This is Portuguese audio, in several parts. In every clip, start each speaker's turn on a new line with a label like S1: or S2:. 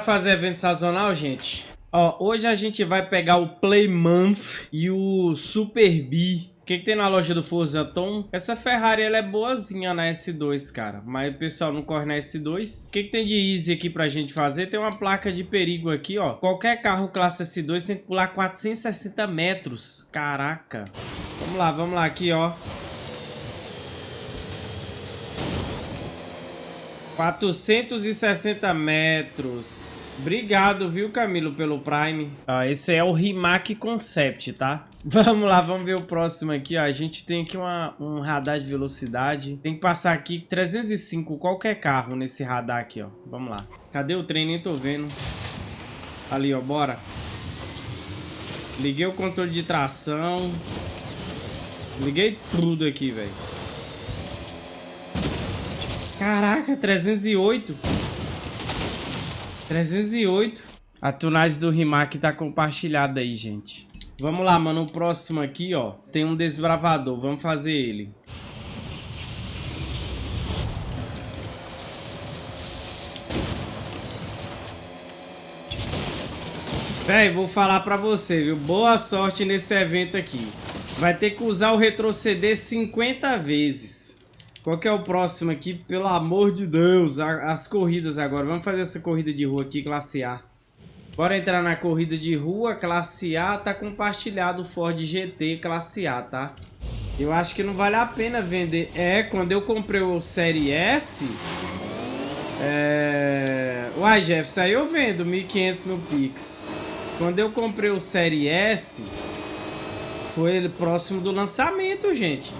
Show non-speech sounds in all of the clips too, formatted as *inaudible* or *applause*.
S1: Fazer evento sazonal, gente? Ó, hoje a gente vai pegar o Play Month e o Super B. O que, que tem na loja do Forza Tom? Essa Ferrari ela é boazinha na S2, cara. Mas o pessoal não corre na S2. O que, que tem de easy aqui pra gente fazer? Tem uma placa de perigo aqui, ó. Qualquer carro classe S2 tem que pular 460 metros. Caraca. Vamos lá, vamos lá aqui, ó. 460 metros. Obrigado, viu, Camilo, pelo Prime. Ah, esse é o Rimac Concept, tá? *laughs* Vamos lá, vamos ver o próximo aqui, ó. A gente tem aqui uma, um radar de velocidade. Tem que passar aqui 305 qualquer carro nesse radar aqui, ó. Vamos lá. Cadê o trem? Nem tô vendo. Ali, ó, bora. Liguei o controle de tração. Liguei tudo aqui, velho. Caraca, 308. 308. A tunagem do Rimac tá compartilhada aí, gente. Vamos lá, mano. O próximo aqui, ó. Tem um desbravador. Vamos fazer ele. Véi, vou falar pra você, viu? Boa sorte nesse evento aqui. Vai ter que usar o retroceder 50 vezes. Qual que é o próximo aqui? Pelo amor de Deus, as corridas agora. Vamos fazer essa corrida de rua aqui, classe A. Bora entrar na corrida de rua, classe A. Tá compartilhado o Ford GT classe A, tá? Eu acho que não vale a pena vender. É, quando eu comprei o Série S... É... Uai, Jeff, aí eu vendo 1.500 no Pix. Quando eu comprei o Série S... Foi próximo do lançamento, gente.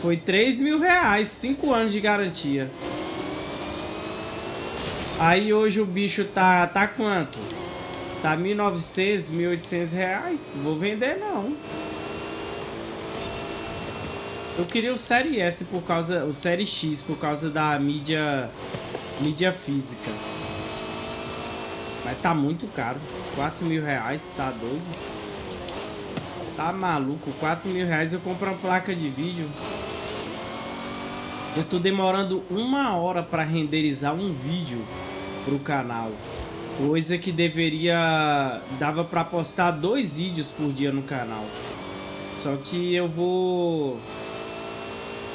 S1: Foi 3 mil reais, 5 anos de garantia. Aí hoje o bicho tá, tá quanto? Tá 1.900, 1.800 reais. Vou vender não. Eu queria o Série S por causa, o Série X por causa da mídia, mídia física. Mas tá muito caro. 4 mil reais, tá doido? Tá maluco? 4 mil reais eu compro uma placa de vídeo. Eu tô demorando uma hora para renderizar um vídeo pro canal. Coisa que deveria... Dava para postar dois vídeos por dia no canal. Só que eu vou...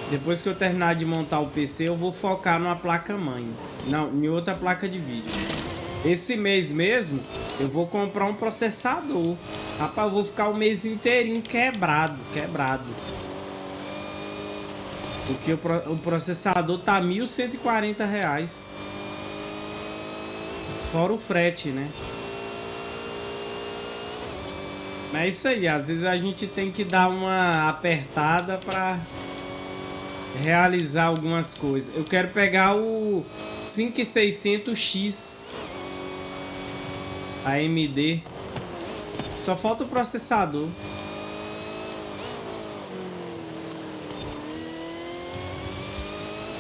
S1: Depois que eu terminar de montar o PC, eu vou focar numa placa-mãe. Não, em outra placa de vídeo. Esse mês mesmo, eu vou comprar um processador. Rapaz, eu vou ficar o mês inteirinho quebrado, quebrado. Porque o, processador tá 1.140 reais. Fora o frete, né? Mas é isso aí, às vezes a gente tem que dar uma apertada para realizar algumas coisas. Eu quero pegar o 5600X AMD. Só falta o processador.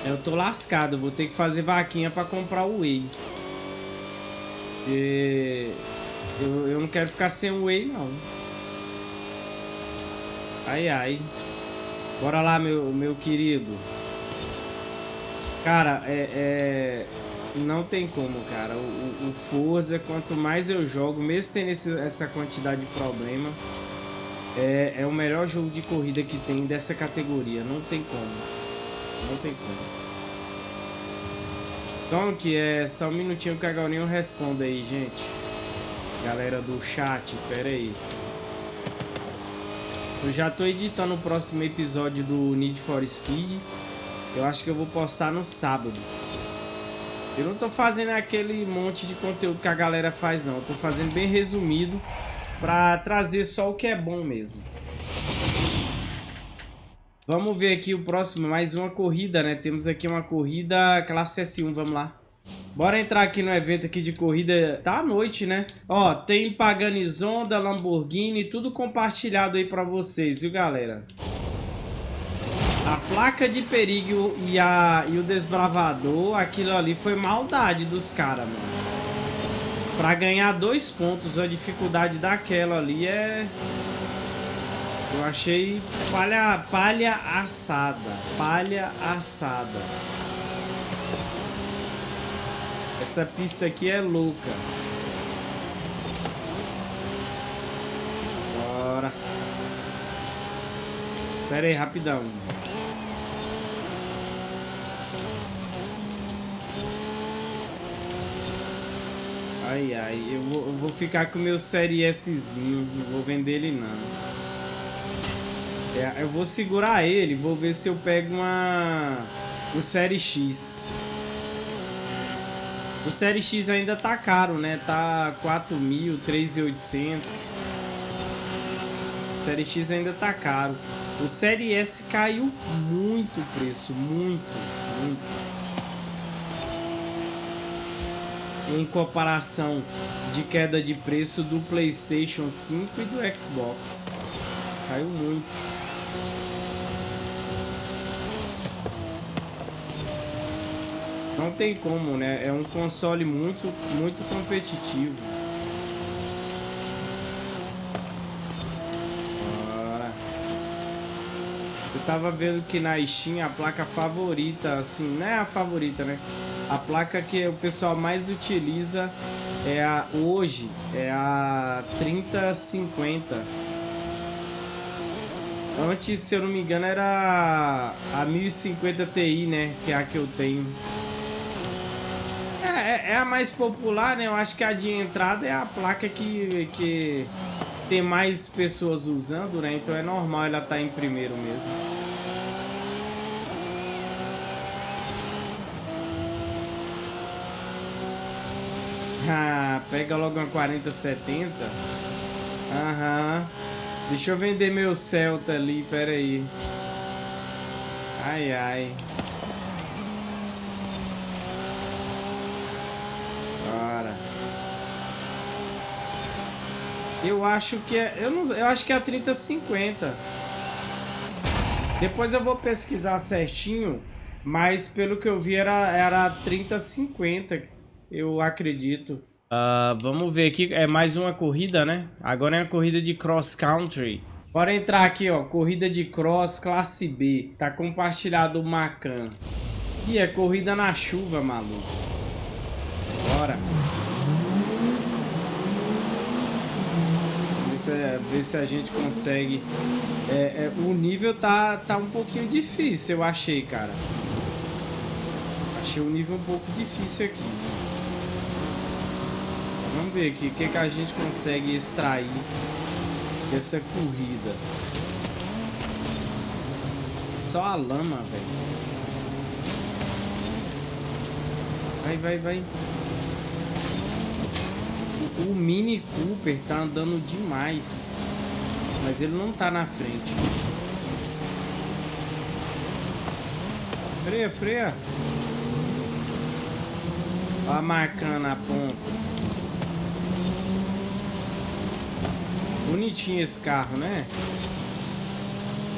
S1: Eu tô lascado, vou ter que fazer vaquinha pra comprar o Whey. E... Eu, eu não quero ficar sem o Whey, não. Ai, ai. Bora lá, meu, meu querido. Cara, é, é... Não tem como, cara. O, o Forza, quanto mais eu jogo, mesmo tendo esse, essa quantidade de problema, é, é o melhor jogo de corrida que tem dessa categoria. Não tem como. Não tem como. Então, que é só um minutinho que a Gaulinho responda aí, gente. Galera do chat, pera aí. Eu já tô editando o próximo episódio do Need for Speed. Eu acho que eu vou postar no sábado. Eu não tô fazendo aquele monte de conteúdo que a galera faz, não. Eu tô fazendo bem resumido pra trazer só o que é bom mesmo. Vamos ver aqui o próximo, mais uma corrida, né? Temos aqui uma corrida classe S1, vamos lá. Bora entrar aqui no evento aqui de corrida. Tá à noite, né? Ó, tem Pagani Zonda, Lamborghini, tudo compartilhado aí pra vocês, viu, galera? A placa de perigo e, a, e o desbravador, aquilo ali foi maldade dos caras, mano. Pra ganhar dois pontos, a dificuldade daquela ali é... Eu achei palha, palha assada. Palha assada. Essa pista aqui é louca. Bora. Pera aí, rapidão. Ai, ai, eu vou, eu vou ficar com o meu Série Szinho, não vou vender ele não. É, eu vou segurar ele, vou ver se eu pego uma... o Série X. O Série X ainda tá caro, né? Tá 4 mil, 3.800. Série X ainda tá caro. O Série S caiu muito o preço, muito, muito. em comparação de queda de preço do PlayStation 5 e do Xbox. Caiu muito. Não tem como, né? É um console muito, muito competitivo. Eu tava vendo que na Steam a placa favorita, assim, não é a favorita, né? A placa que o pessoal mais utiliza é a hoje é a 3050. Antes, se eu não me engano, era a 1050 Ti, né? Que é a que eu tenho. É, é, é, a mais popular, né? Eu acho que a de entrada é a placa que, que tem mais pessoas usando, né? Então é normal ela estar tá em primeiro mesmo. Ah, pega logo uma 4070. Aham. Deixa eu vender meu Celta ali, pera aí. Ai, ai. Eu acho que é... Eu, não, eu acho que é a 3050. Depois eu vou pesquisar certinho. Mas pelo que eu vi era, era a 3050 eu acredito. Uh, vamos ver aqui, é mais uma corrida, né? Agora é uma corrida de cross country. Bora entrar aqui, ó, corrida de cross classe B. Tá compartilhado o Macan. E é corrida na chuva, maluco. Bora. Se, ver se a gente consegue. É, é, o nível tá, tá um pouquinho difícil, eu achei, cara. Achei o nível um pouco difícil aqui. Vamos ver aqui o que, que a gente consegue extrair dessa corrida. Só a lama, velho. Vai, vai, vai. O, o Mini Cooper tá andando demais. Mas ele não tá na frente. Freia, freia. Olha marcando a ponta. Bonitinho esse carro, né?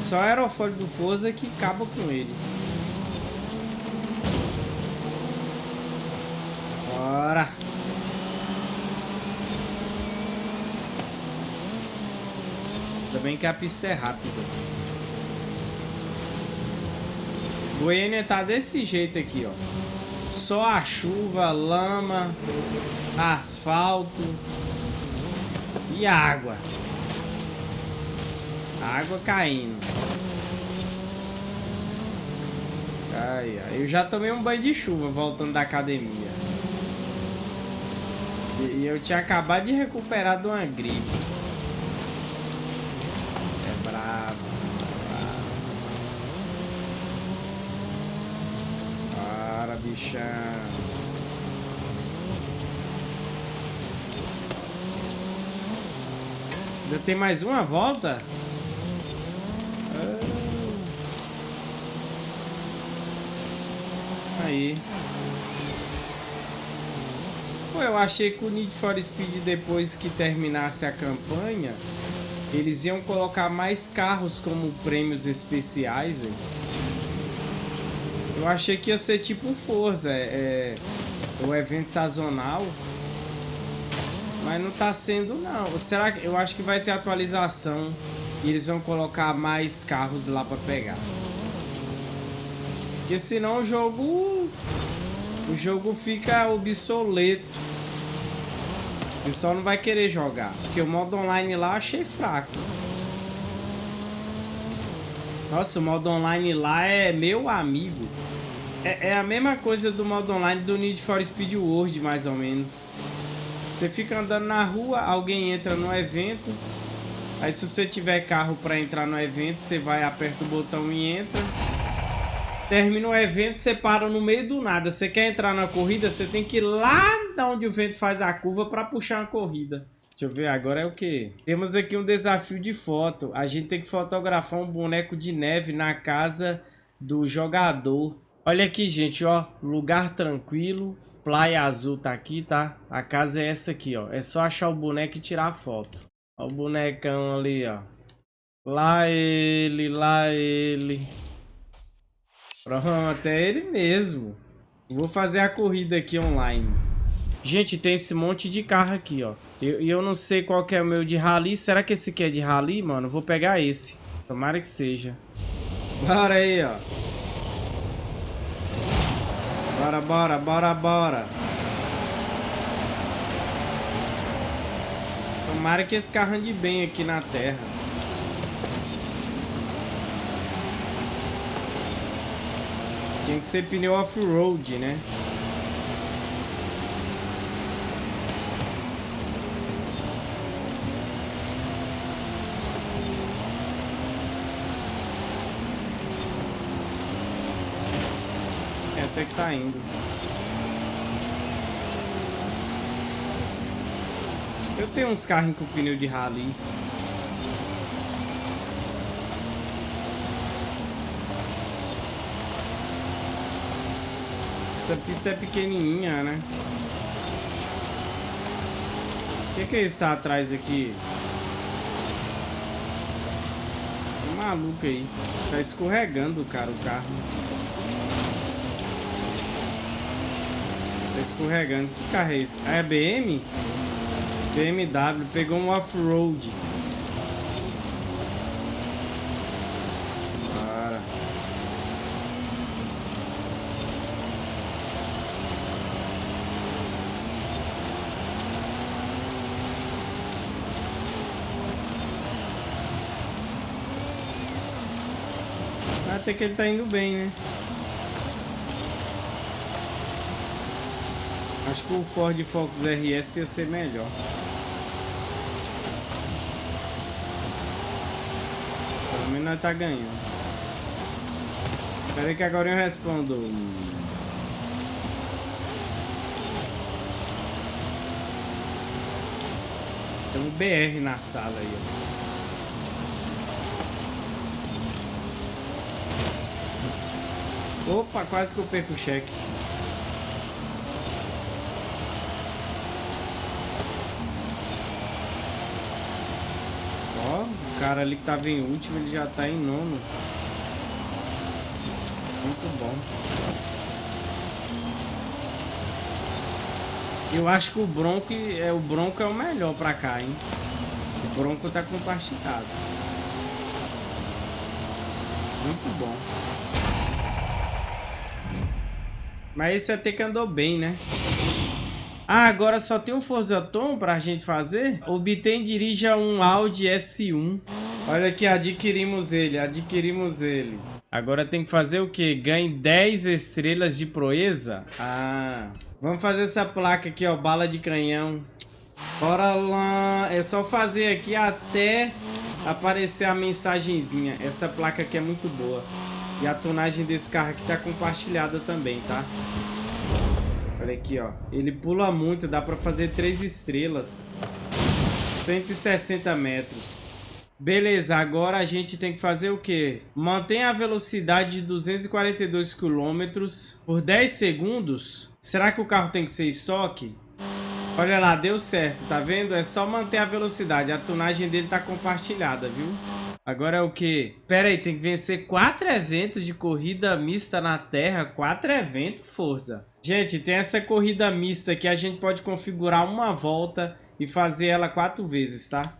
S1: Só aerofólio do Forza que acaba com ele. Bora! Ainda bem que a pista é rápida. Goiânia tá desse jeito aqui, ó. Só a chuva, lama, asfalto e água água caindo. Ai, ai, eu já tomei um banho de chuva voltando da academia. E, eu tinha acabado de recuperar de uma gripe. Bichão. Ainda tem mais uma volta? Aí. Pô, eu achei que o Need for Speed, depois que terminasse a campanha, eles iam colocar mais carros como prêmios especiais. Hein? Eu achei que ia ser tipo um Forza, é, é, o evento sazonal. Mas não tá sendo, não. Será que... Eu acho que vai ter atualização e eles vão colocar mais carros lá pra pegar. Porque senão o jogo o jogo fica obsoleto. O pessoal não vai querer jogar. Porque o modo online lá eu achei fraco. Nossa, o modo online lá é meu amigo. É, é, a mesma coisa do modo online do Need for Speed World, mais ou menos. Você fica andando na rua, alguém entra no evento. Aí se você tiver carro para entrar no evento, você vai, aperta o botão e entra. Termina o evento, você para no meio do nada. Você quer entrar na corrida, você tem que ir lá da onde o vento faz a curva para puxar a corrida. Deixa eu ver, agora é o que? Temos aqui um desafio de foto. A gente tem que fotografar um boneco de neve na casa do jogador. Olha aqui, gente, ó. Lugar tranquilo. Praia azul tá aqui, tá? A casa é essa aqui, ó. É só achar o boneco e tirar a foto. Ó o bonecão ali, ó. Lá ele, lá ele. Pronto, é ele mesmo. Vou fazer a corrida aqui online. Gente, tem esse monte de carro aqui, ó. E eu, eu, não sei qual que é o meu de rally. Será que esse aqui é de rally, mano? Vou pegar esse. Tomara que seja. Bora aí, ó. Bora, bora, bora, bora. Tomara que esse carro ande bem aqui na terra. Tem que ser pneu off-road, né? Até que tá indo. Eu tenho uns carros com pneu de rally. Essa pista é pequenininha, né? O que, que é está atrás aqui? Tá maluco aí. Tá escorregando, cara, o carro. Tá escorregando. Que carro é esse? Ah, é BM? BMW. Pegou um off-road. Até que ele tá indo bem, né? Acho que o Ford Focus RS ia ser melhor. Pelo menos nós tá ganhando. Espera aí que agora eu respondo. Tem um BR na sala aí, ó. Opa, quase que eu perco o cheque. Ó, o cara ali que tava em último, ele já tá em nono. Muito bom. Eu acho que o Bronco é o Bronco é o melhor pra cá, hein? O Bronco tá compartilhado. Muito bom. Mas esse até que andou bem, né? Ah, agora só tem um Forza Tom pra gente fazer? Obtém dirija um Audi S1. Olha aqui, adquirimos ele, adquirimos ele. Agora tem que fazer o quê? Ganhe 10 estrelas de proeza? Ah, vamos fazer essa placa aqui, ó, bala de canhão. Bora lá, é só fazer aqui até aparecer a mensagenzinha. Essa placa aqui é muito boa. E a tonagem desse carro aqui tá compartilhada também, tá? Olha aqui, ó. Ele pula muito, dá pra fazer três estrelas. 160 metros. Beleza, agora a gente tem que fazer o quê? Mantenha a velocidade de 242 km por 10 segundos. Será que o carro tem que ser estoque? Olha lá, deu certo, tá vendo? É só manter a velocidade. A tonagem dele tá compartilhada, viu? Agora é o que? Pera aí, tem que vencer quatro eventos de corrida mista na Terra. Quatro eventos, força. Gente, tem essa corrida mista que a gente pode configurar uma volta e fazer ela quatro vezes, tá?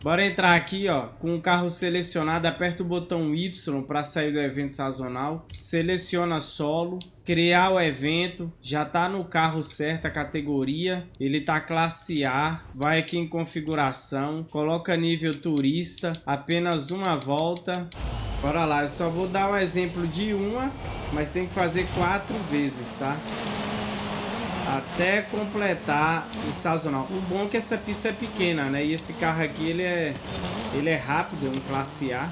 S1: Bora entrar aqui, ó, com o carro selecionado, aperta o botão Y para sair do evento sazonal, seleciona solo, criar o evento, já tá no carro certo a categoria, ele tá classe A, vai aqui em configuração, coloca nível turista, apenas uma volta, bora lá, eu só vou dar um exemplo de uma, mas tem que fazer quatro vezes, tá? até completar o sazonal. O bom é que essa pista é pequena, né? E esse carro aqui, ele é, ele é rápido, é um classe A.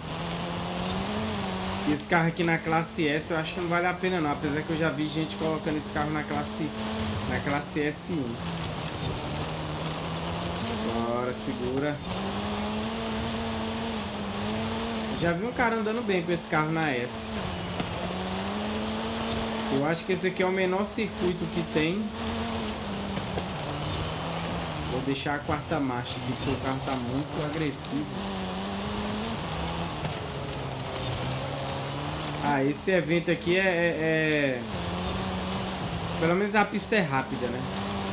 S1: E esse carro aqui na classe S eu acho que não vale a pena não, apesar que eu já vi gente colocando esse carro na classe, na classe S1. Bora, segura. Já vi um cara andando bem com esse carro na S. Eu acho que esse aqui é o menor circuito que tem. Vou deixar a quarta marcha aqui, porque o carro tá muito agressivo. Ah, esse evento aqui é, é, é... Pelo menos a pista é rápida, né?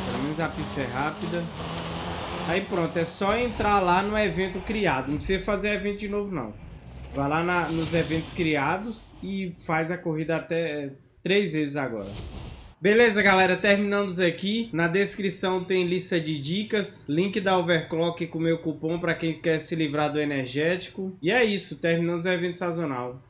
S1: Pelo menos a pista é rápida. Aí pronto, é só entrar lá no evento criado. Não precisa fazer evento de novo, não. Vai lá na, nos eventos criados e faz a corrida até três vezes agora. Beleza, galera, terminamos aqui. Na descrição tem lista de dicas, link da Overclock com meu cupom para quem quer se livrar do energético. E é isso, terminamos o evento sazonal.